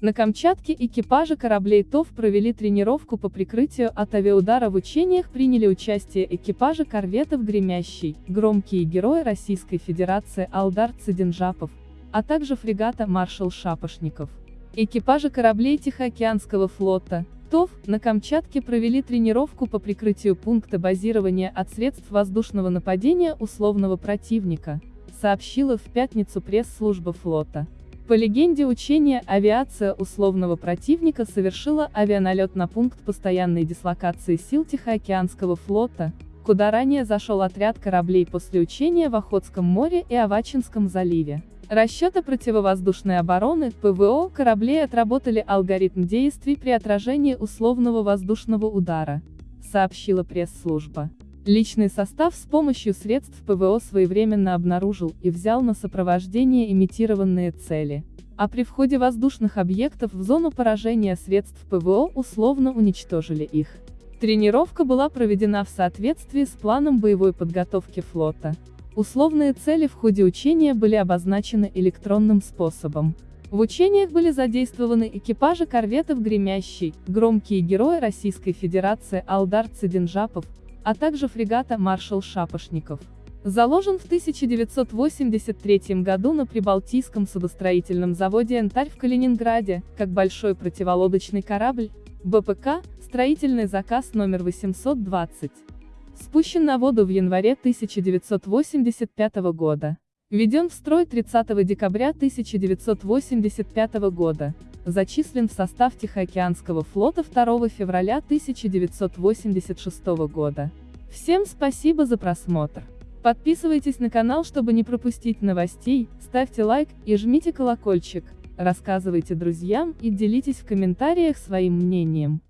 На Камчатке экипажи кораблей ТОВ провели тренировку по прикрытию от авиаудара в учениях приняли участие экипажи корветов «Гремящий», «Громкие герои Российской Федерации» Алдар Цидинжапов, а также фрегата «Маршал Шапошников». Экипажи кораблей Тихоокеанского флота, ТОВ, на Камчатке провели тренировку по прикрытию пункта базирования от средств воздушного нападения условного противника, сообщила в пятницу пресс-служба флота. По легенде учения авиация условного противника совершила авианалет на пункт постоянной дислокации сил Тихоокеанского флота, куда ранее зашел отряд кораблей после учения в Охотском море и Авачинском заливе. Расчеты противовоздушной обороны, ПВО, кораблей отработали алгоритм действий при отражении условного воздушного удара, сообщила пресс-служба. Личный состав с помощью средств ПВО своевременно обнаружил и взял на сопровождение имитированные цели. А при входе воздушных объектов в зону поражения средств ПВО условно уничтожили их. Тренировка была проведена в соответствии с планом боевой подготовки флота. Условные цели в ходе учения были обозначены электронным способом. В учениях были задействованы экипажи корветов «Гремящий», «Громкие герои Российской Федерации» Алдар Цидинжапов, а также фрегата «Маршал Шапошников». Заложен в 1983 году на Прибалтийском судостроительном заводе «Янтарь» в Калининграде, как большой противолодочный корабль, БПК, строительный заказ номер 820 спущен на воду в январе 1985 года. Введен в строй 30 декабря 1985 года. Зачислен в состав Тихоокеанского флота 2 февраля 1986 года. Всем спасибо за просмотр. Подписывайтесь на канал, чтобы не пропустить новостей, ставьте лайк и жмите колокольчик, рассказывайте друзьям и делитесь в комментариях своим мнением.